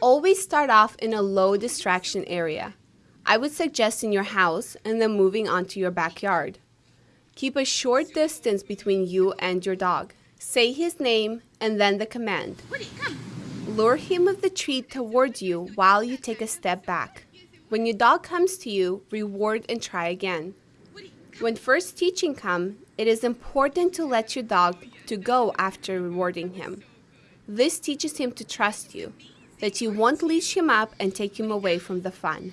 Always start off in a low distraction area. I would suggest in your house and then moving on to your backyard. Keep a short distance between you and your dog. Say his name and then the command. Lure him with the treat towards you while you take a step back. When your dog comes to you, reward and try again. When first teaching come, it is important to let your dog to go after rewarding him. This teaches him to trust you, that you won't leash him up and take him away from the fun.